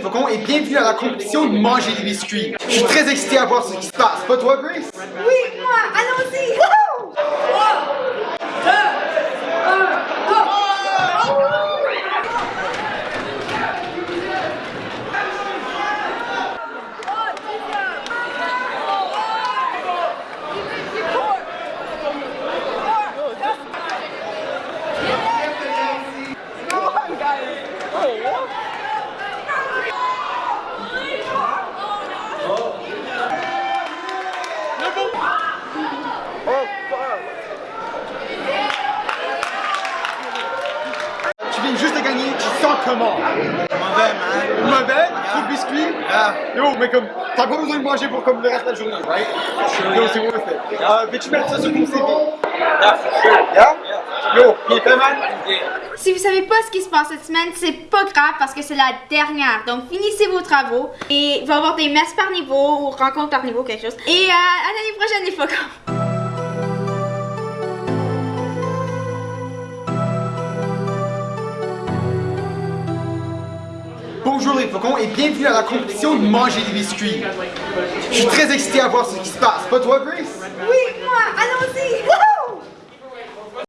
faucons et bienvenue à la compétition de manger des biscuits. Je suis très excité à voir ce qui se passe, pas toi Grace? Oui, moi, allons-y! Gagner, tu sens comment? Mauvais, man. Mauvais? Trop de biscuits? Yeah. Yo, mais comme, t'as pas besoin de manger pour comme le reste de la journée, right? Yo, c'est worth it. Euh, Veux-tu mettre ça sur ton CV? Yeah, for sure. Yeah? Yo, bien fait, man? Yeah. Si vous savez pas ce qui se passe cette semaine, c'est pas grave parce que c'est la dernière. Donc finissez vos travaux et il va y avoir des messes par niveau ou rencontres par niveau, quelque chose. Et euh, à l'année prochaine les faucons. Bonjour les faucons et bienvenue à la compétition de manger des biscuits. Je suis très excité à voir ce qui se passe, pas toi Grace? Oui, moi, allons-y!